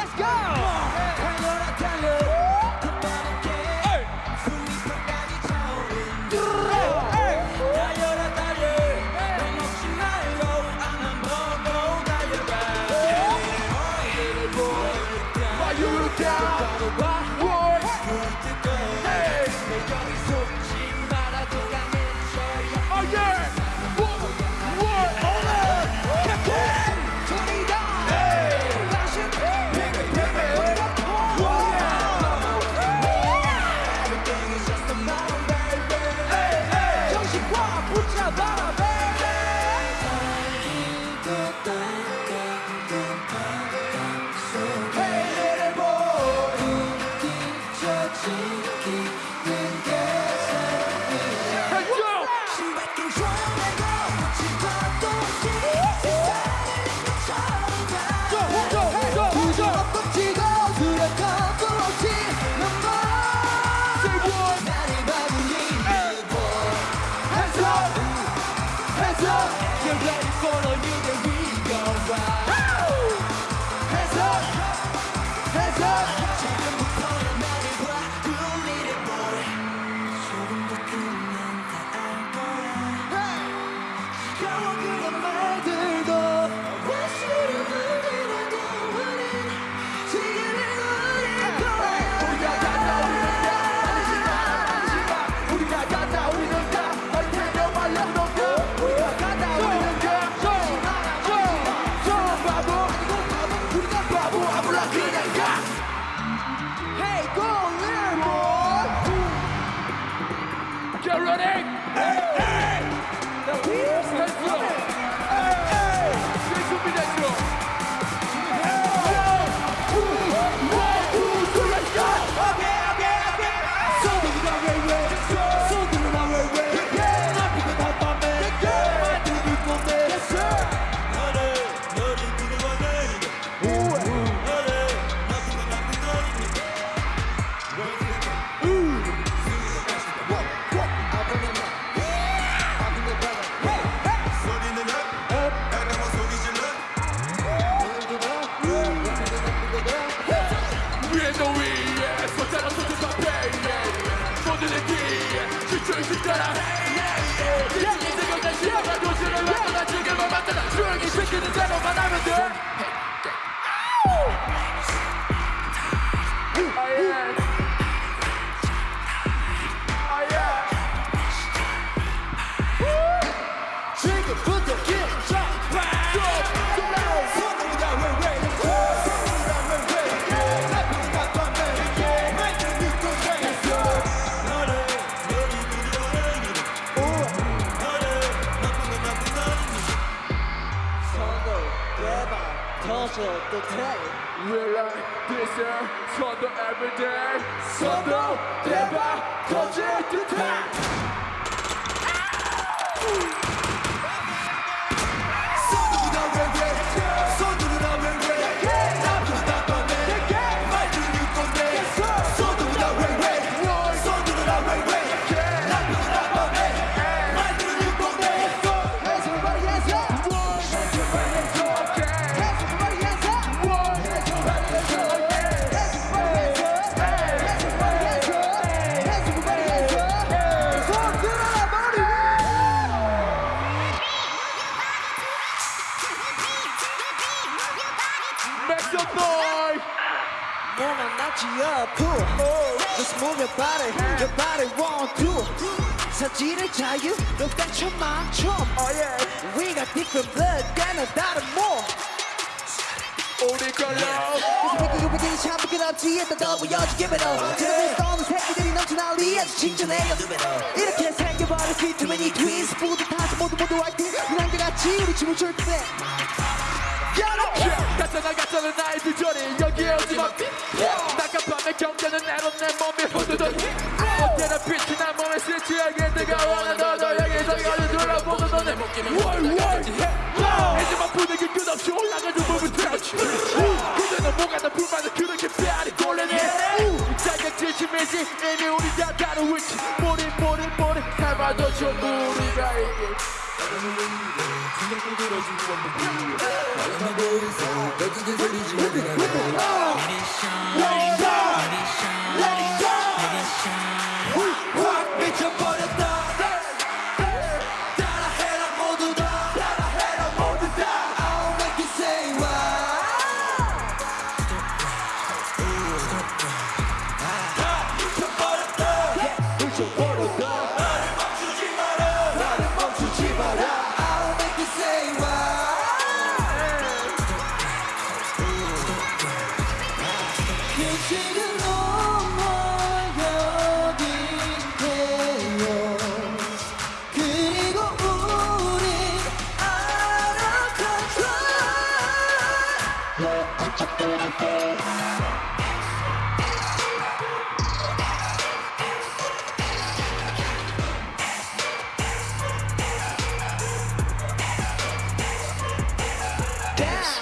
Let's go Hands up. You're ready for a new 대박 터져도 돼 We're like this here, son도 everyday son도 대박 터질 듯해 몸만 낫지 up Just move your body Your body want to 사지를 자유 너 땡쳐 맞춤 Oh yeah. We got different blood 때는 다른 몸 우리 걸로. 뺏기고 뺏기기 참 부끄럽지 일단 더 보여줘 give it up. 제대로 떠는 새끼들이 넘쳐 난리 아주 칭찬해요 이렇게 생겨버린 many twins 뿌듯하지 모두 모두 화이팅. 우랑대같이 우리 춤을 출 때. 가짜나 가짜는 나의 비전이 여기에 오지마. 나깜밤에 경계는 내로 내 몸이 흔들던 어깨나 빛이 난 몸에 스치하게 뜨거워 너도 여기서 여기 둘러보고 목기만 월월해 하지만 분위기 끝없이 올라가는 부분 터치 그대는 뭐가 다 불만을 그렇게 빼앗이 돌려내 자격 지심이지. 이미 우리 다 다른 위치 모리 모리 모리. 해봐도 전부 생각도 들어주고 없는 나는 dance.